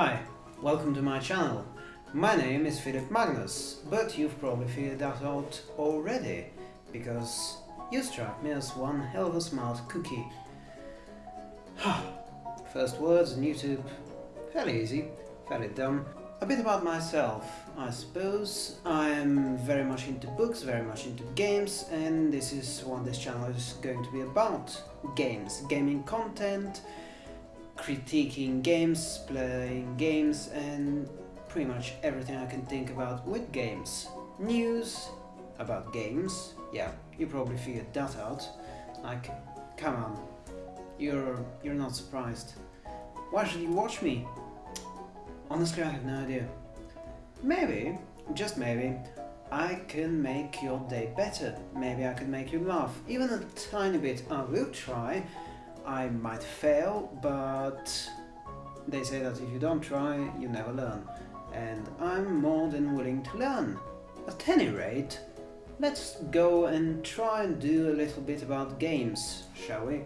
Hi, welcome to my channel. My name is Philip Magnus, but you've probably figured that out already, because you strike me as one hell of a smart cookie. First words on YouTube, fairly easy, fairly dumb. A bit about myself, I suppose. I'm very much into books, very much into games, and this is what this channel is going to be about. Games, gaming content, critiquing games, playing games and pretty much everything I can think about with games. News about games, yeah, you probably figured that out. Like, come on, you're, you're not surprised. Why should you watch me? Honestly, I have no idea. Maybe, just maybe, I can make your day better. Maybe I can make you laugh. Even a tiny bit, I will try. I might fail, but they say that if you don't try, you never learn. And I'm more than willing to learn. At any rate, let's go and try and do a little bit about games, shall we?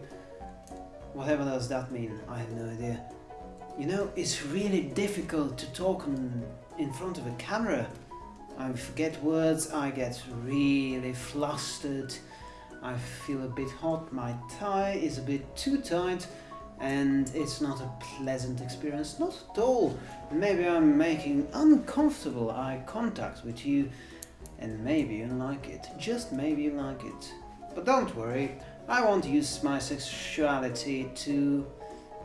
Whatever does that mean, I have no idea. You know, it's really difficult to talk in front of a camera. I forget words, I get really flustered, I feel a bit hot, my tie is a bit too tight and it's not a pleasant experience, not at all. Maybe I'm making uncomfortable eye contact with you and maybe you like it, just maybe you like it. But don't worry, I won't use my sexuality to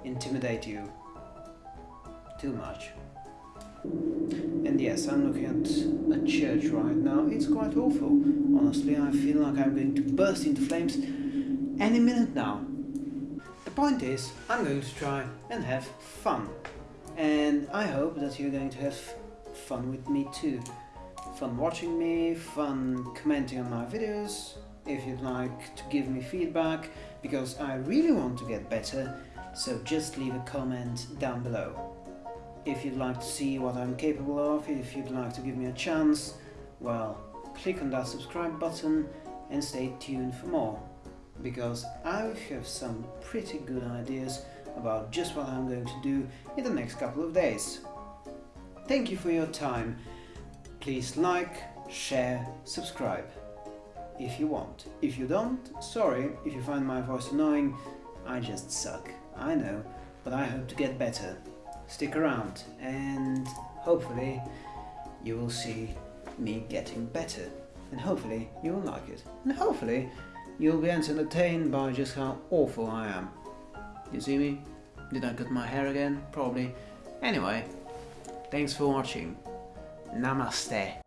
intimidate you too much. And yes, I'm looking at a church right now. It's quite awful. Honestly, I feel like I'm going to burst into flames any minute now. The point is, I'm going to try and have fun. And I hope that you're going to have fun with me too. Fun watching me, fun commenting on my videos, if you'd like to give me feedback, because I really want to get better, so just leave a comment down below. If you'd like to see what I'm capable of, if you'd like to give me a chance, well, click on that subscribe button and stay tuned for more. Because I have some pretty good ideas about just what I'm going to do in the next couple of days. Thank you for your time. Please like, share, subscribe. If you want. If you don't, sorry if you find my voice annoying, I just suck. I know, but I hope to get better stick around and hopefully you will see me getting better and hopefully you will like it and hopefully you'll be entertained by just how awful I am. You see me? Did I cut my hair again? Probably. Anyway, thanks for watching. Namaste.